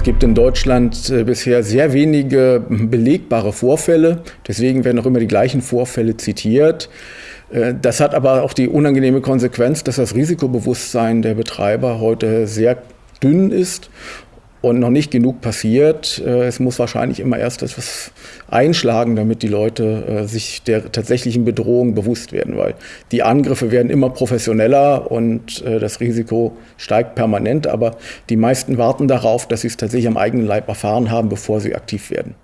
Es gibt in Deutschland äh, bisher sehr wenige belegbare Vorfälle. Deswegen werden auch immer die gleichen Vorfälle zitiert. Äh, das hat aber auch die unangenehme Konsequenz, dass das Risikobewusstsein der Betreiber heute sehr dünn ist und noch nicht genug passiert. Äh, es muss wahrscheinlich immer erst etwas einschlagen, damit die Leute äh, sich der tatsächlichen Bedrohung bewusst werden, weil die Angriffe werden immer professioneller und äh, das Risiko steigt permanent, aber die meisten warten darauf, dass sie es tatsächlich am eigenen Leib erfahren haben, bevor sie aktiv werden.